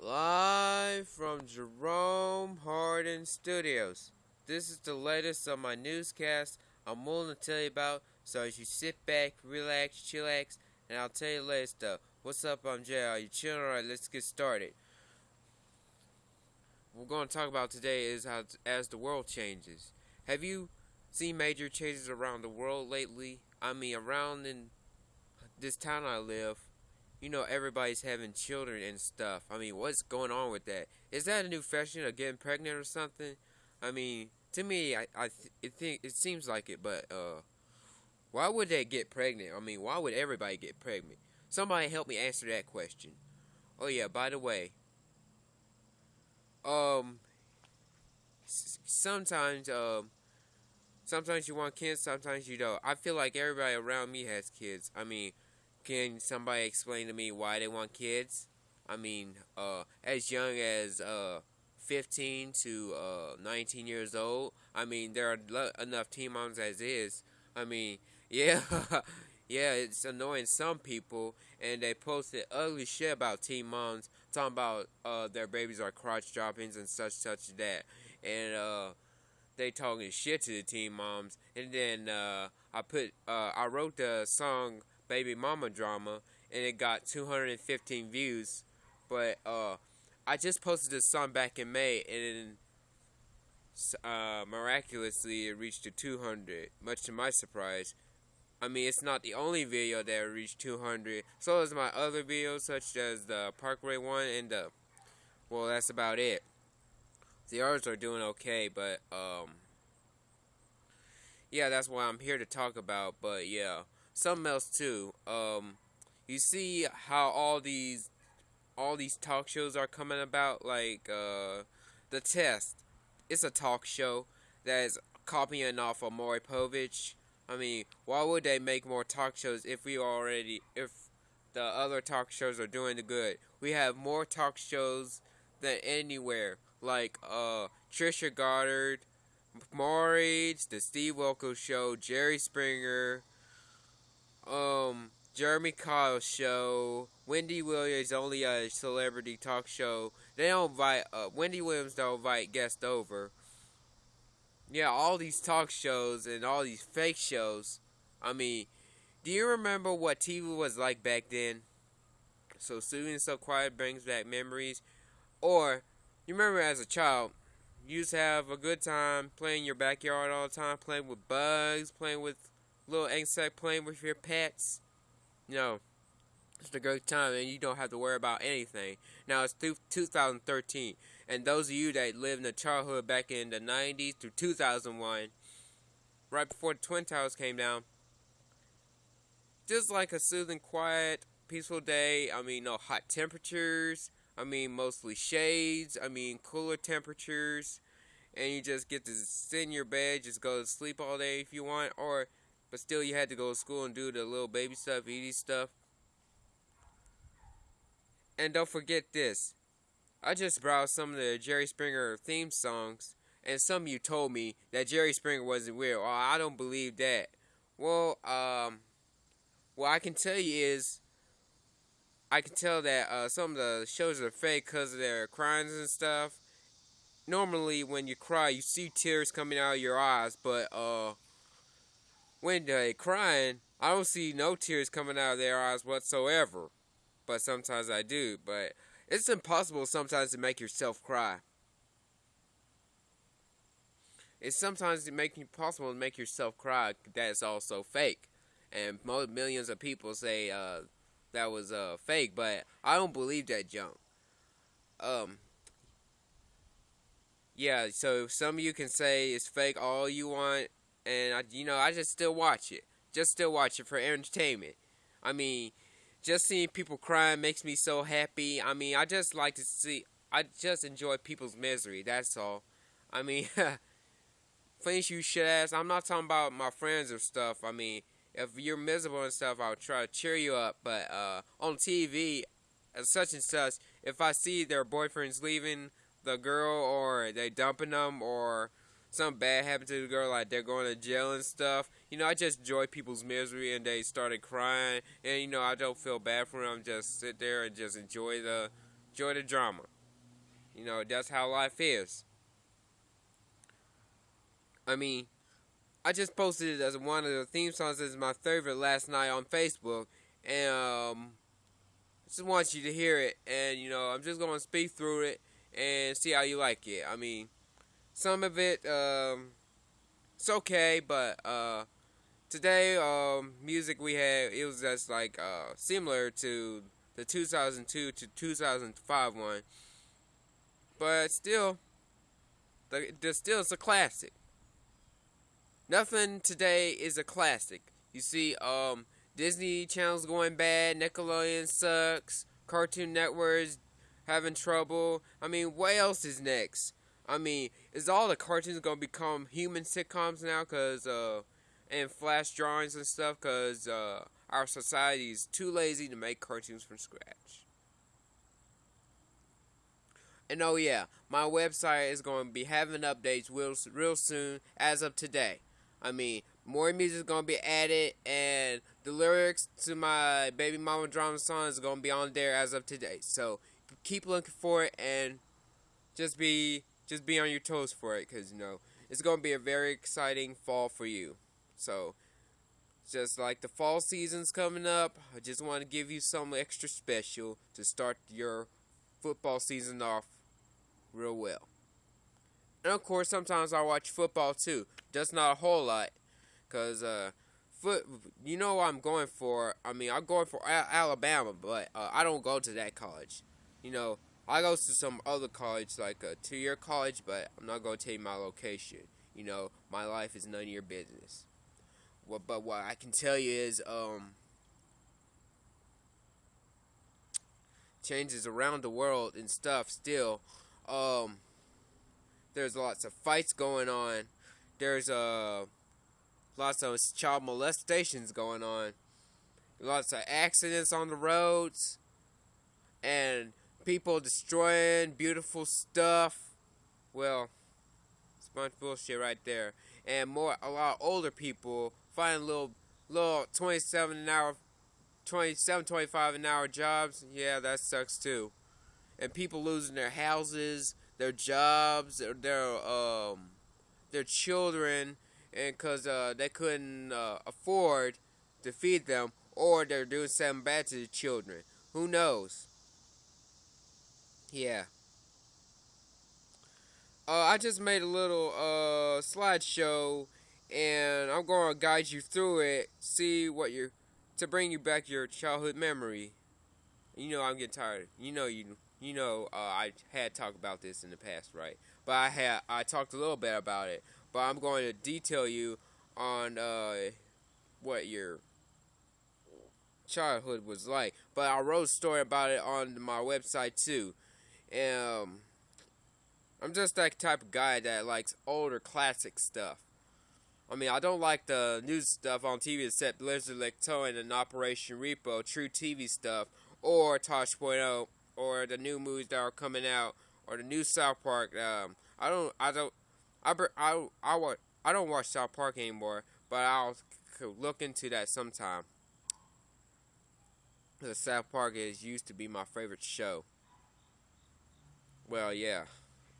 Live from Jerome Harden Studios. This is the latest on my newscast I'm willing to tell you about, so as you sit back, relax, chillax, and I'll tell you the latest stuff. What's up, I'm Jay. Are you chilling? Alright, let's get started. What we're going to talk about today is how, as the world changes. Have you seen major changes around the world lately? I mean, around in this town I live, you know, everybody's having children and stuff. I mean, what's going on with that? Is that a new fashion of getting pregnant or something? I mean, to me, I, I th it think it seems like it, but uh, why would they get pregnant? I mean, why would everybody get pregnant? Somebody help me answer that question. Oh yeah, by the way, um, sometimes um, sometimes you want kids, sometimes you don't. I feel like everybody around me has kids. I mean, can somebody explain to me why they want kids? I mean, uh, as young as uh 15 to uh, 19 years old. I mean, there are enough teen moms as is. I mean, yeah, yeah, it's annoying some people, and they posted ugly shit about teen moms, talking about uh, their babies are crotch droppings and such, such that, and uh, they talking shit to the teen moms. And then uh, I put, uh, I wrote the song "Baby Mama Drama," and it got 215 views, but uh I just posted this song back in May, and uh, miraculously it reached to 200, much to my surprise. I mean, it's not the only video that reached 200. So is my other videos, such as the Parkway one and the. Well, that's about it. The others are doing okay, but um. Yeah, that's what I'm here to talk about. But yeah, something else too. Um, you see how all these all these talk shows are coming about, like uh, the test. It's a talk show that is copying off of Maury Povich. I mean, why would they make more talk shows if we already if the other talk shows are doing the good? We have more talk shows than anywhere, like uh, Trisha Goddard, Maury, the Steve Wilkos Show, Jerry Springer, um, Jeremy Kyle show. Wendy Williams only a celebrity talk show. They don't invite uh, Wendy Williams don't invite guests over. Yeah, all these talk shows and all these fake shows. I mean, do you remember what TV was like back then? So soothing, so quiet brings back memories. Or you remember as a child, you used to have a good time playing your backyard all the time, playing with bugs, playing with little insect, playing with your pets you know, it's a great time and you don't have to worry about anything. Now it's 2013, and those of you that lived in the childhood back in the 90s through 2001, right before the Twin Towers came down, just like a soothing, quiet, peaceful day. I mean, no hot temperatures. I mean, mostly shades. I mean, cooler temperatures. And you just get to sit in your bed, just go to sleep all day if you want, or but still, you had to go to school and do the little baby stuff, easy stuff. And don't forget this. I just browsed some of the Jerry Springer theme songs, and some of you told me that Jerry Springer wasn't real. Oh, I don't believe that. Well, um, what I can tell you is, I can tell that uh, some of the shows are fake because of their crimes and stuff. Normally, when you cry, you see tears coming out of your eyes, but uh, when they crying, I don't see no tears coming out of their eyes whatsoever. But sometimes I do. But it's impossible sometimes to make yourself cry. It's sometimes make it possible to make yourself cry. That's also fake, and millions of people say uh, that was uh, fake. But I don't believe that junk. Um. Yeah, so some of you can say it's fake all you want and I, you know, I just still watch it. Just still watch it for entertainment. I mean, just seeing people crying makes me so happy. I mean, I just like to see. I just enjoy people's misery. That's all. I mean, things you should ask. I'm not talking about my friends or stuff. I mean, if you're miserable and stuff, I'll try to cheer you up. But uh, on TV, such and such, if I see their boyfriend's leaving the girl or they dumping them or something bad happened to the girl, like they're going to jail and stuff. You know, I just enjoy people's misery, and they started crying, and you know, I don't feel bad for them. Just sit there and just enjoy the enjoy the drama. You know, that's how life is. I mean, I just posted it as one of the theme songs as my favorite last night on Facebook, and um, just want you to hear it, and you know, I'm just gonna speak through it and see how you like it. I mean, some of it, um, it's okay, but uh, today, um, music we had, it was just like uh, similar to the 2002 to 2005 one, but still, the, the still it's a classic. Nothing today is a classic. You see, um, Disney Channel's going bad, Nickelodeon sucks, Cartoon Network's having trouble. I mean, what else is next? I mean, is all the cartoons gonna become human sitcoms now? Cause uh, and flash drawings and stuff? Cause uh, our society is too lazy to make cartoons from scratch. And oh yeah, my website is going to be having updates real, real soon as of today. I mean, more music is gonna be added, and the lyrics to my baby mama drama song is gonna be on there as of today. So keep looking for it, and just be just be on your toes for it, cause you know it's gonna be a very exciting fall for you. So just like the fall season's coming up, I just want to give you something extra special to start your football season off real well. And of course, sometimes I watch football too. Just not a whole lot, cause uh, foot. You know what I'm going for. I mean, I'm going for Alabama, but uh, I don't go to that college. You know, I go to some other college, like a two-year college, but I'm not going to tell you my location. You know, my life is none of your business. Well, but what I can tell you is, um, changes around the world and stuff still. Um, there's lots of fights going on. There's uh, lots of child molestations going on. Lots of accidents on the roads. And people destroying beautiful stuff. Well, it's a bunch of bullshit right there. And more, a lot of older people finding little, little 27 an hour, 27, 25 an hour jobs. Yeah, that sucks too. And people losing their houses their jobs, their um, their children, and because uh, they couldn't uh, afford to feed them, or they're doing something bad to the children. Who knows? Yeah. Uh, I just made a little uh, slideshow, and I'm going to guide you through it. See what you're to bring you back your childhood memory. You know I'm getting tired. You know you you know, uh, I had talked about this in the past, right? But I had I talked a little bit about it. But I'm going to detail you on uh, what your childhood was like. But I wrote a story about it on my website too. Um, I'm just that type of guy that likes older classic stuff. I mean, I don't like the new stuff on TV except Lizard Lick Towing and Operation Repo, truTV stuff, or Tosh.0 or the new movies that are coming out or the new South Park. Um, I don't, I don't, I, I, I, I, I don't watch South Park anymore, but I'll look into that sometime. The South Park is used to be my favorite show. Well, yeah,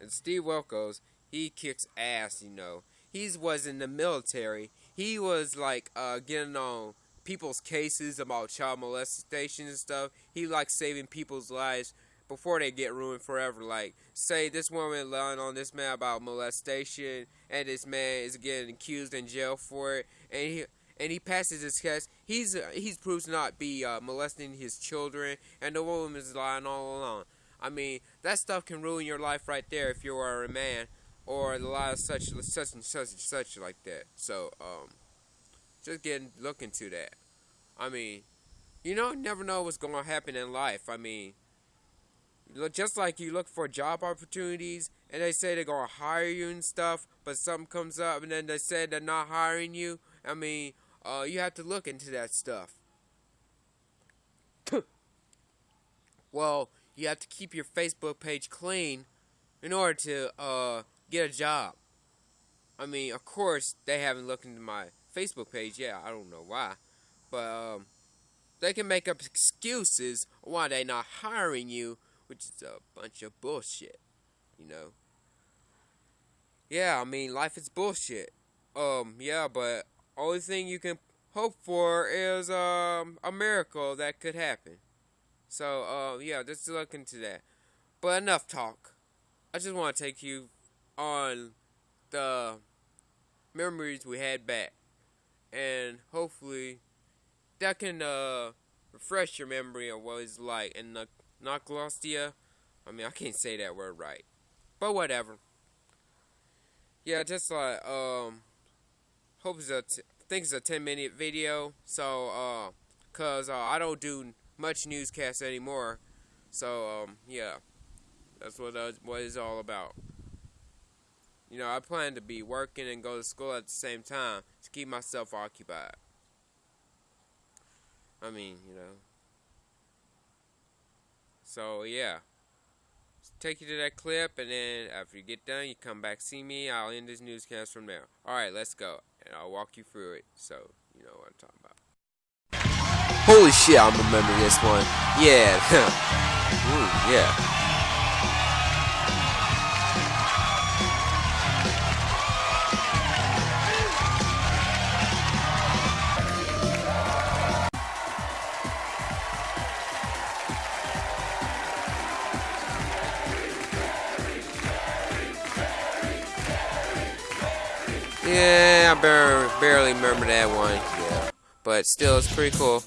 and Steve Wilkos, he kicks ass, you know. He was in the military. He was like uh, getting on people's cases about child molestation and stuff. He likes saving people's lives before they get ruined forever. Like, say this woman lying on this man about molestation, and this man is getting accused in jail for it, and he and he passes his test. He's uh, he's proved to not be uh, molesting his children, and the woman is lying all alone. I mean, that stuff can ruin your life right there if you are a man, or a lot of such such and such and such like that. So, um, just getting look into that. I mean, you know, never know what's going to happen in life. I mean, just like you look for job opportunities and they say they're to hire you and stuff, but something comes up and then they say they're not hiring you. I mean, uh, you have to look into that stuff. well, you have to keep your Facebook page clean in order to uh, get a job. I mean, of course, they haven't looked into my Facebook page yet. I don't know why. But um, they can make up excuses why they're not hiring you which is a bunch of bullshit, you know. Yeah, I mean, life is bullshit. Um, yeah, but only thing you can hope for is um a miracle that could happen. So, uh, yeah, just look into that. But enough talk. I just want to take you on the memories we had back, and hopefully that can uh refresh your memory of what it's like in the Noclostia. I mean, I can't say that word right, but whatever. Yeah, just like um, hope it's a t- think it's a ten minute video. So uh, cause uh, I don't do much newscast anymore. So um, yeah, that's what uh, what it's all about. You know, I plan to be working and go to school at the same time to keep myself occupied. I mean, you know. So, yeah. Take you to that clip, and then after you get done, you come back see me. I'll end this newscast from there. Alright, let's go. And I'll walk you through it so you know what I'm talking about. Holy shit, I remember this one. Yeah. Ooh, yeah. Yeah, I barely, barely remember that one. Yeah. But still, it's pretty cool.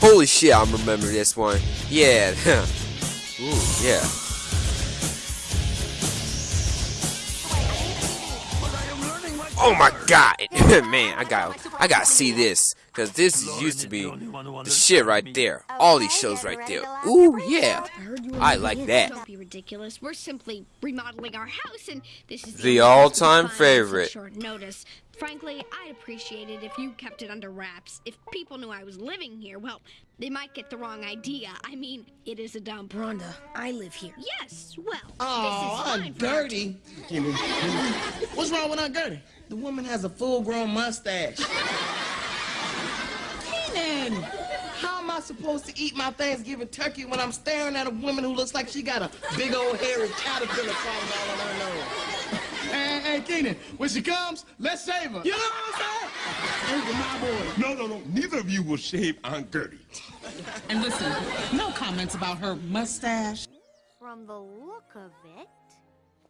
Holy shit, I remember this one. Yeah. Ooh, yeah. Oh my god, man! I got, I gotta see this because this used to be the shit right there. Oh, All these shows right there. Ooh yeah, I like that. Don't be ridiculous. We're simply remodeling our house, and this is The all-time favorite. Short notice. Frankly, I'd appreciate it if you kept it under wraps. If people knew I was living here, well, they might get the wrong idea. I mean, it is a dump. Rhonda, I live here. Yes, well, Oh, this is Aunt fine. for- Gertie. Kimmy, Kimmy. What's wrong with Aunt Gertie? The woman has a full-grown mustache. Kenan, how am I supposed to eat my Thanksgiving turkey when I'm staring at a woman who looks like she got a big old hairy caterpillar crawling all on her nose? Hey, hey, Kenan, when she comes, let's save her. You know what I'm saying? Those my boys. No, no, no. Neither of you will shave Aunt Gertie. And listen, no comments about her mustache. From the look of it,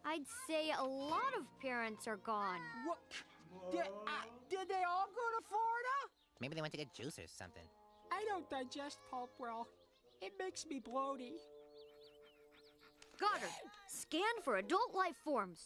I'd say a lot of parents are gone. What? Did, uh, did they all go to Florida? Maybe they went to get juice or something. I don't digest pulp well. It makes me bloaty. Goddard, scan for adult life forms.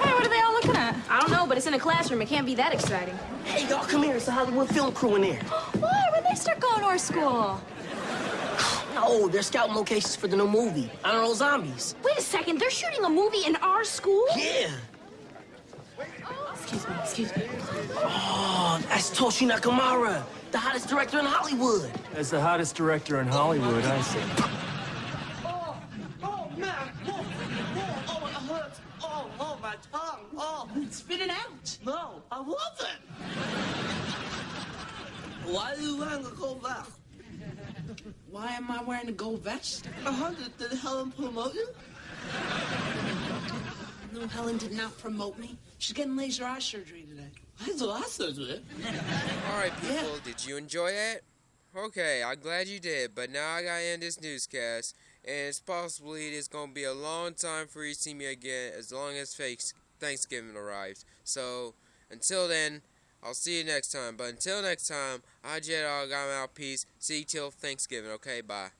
Hey, what are they all looking at? I don't know, but it's in a classroom. It can't be that exciting. Hey, y'all, come here. It's a Hollywood film crew in there. Why? When they start going to our school? No, they're scouting locations for the new movie. I don't know, zombies. Wait a second, they're shooting a movie in our school? Yeah. Excuse me, excuse me. Oh, that's Toshi Nakamura, the hottest director in Hollywood. As the hottest director in Hollywood, I see. Oh, oh, man. Oh, oh, oh, it hurts. Oh, oh, my tongue. Oh. Spit it out. No, I love it. Why are you wearing a gold vest? Why am I wearing a gold vest? Uh-huh, did, did Helen promote you? No, Helen did not promote me. She's getting laser eye surgery today. That's what I said. Alright, people, did you enjoy it? Okay, I'm glad you did, but now I gotta end this newscast, and it's possibly it's gonna be a long time for you to see me again as long as Thanksgiving arrives. So, until then, I'll see you next time. But until next time, I Jedi got out peace. See you till Thanksgiving, okay? Bye.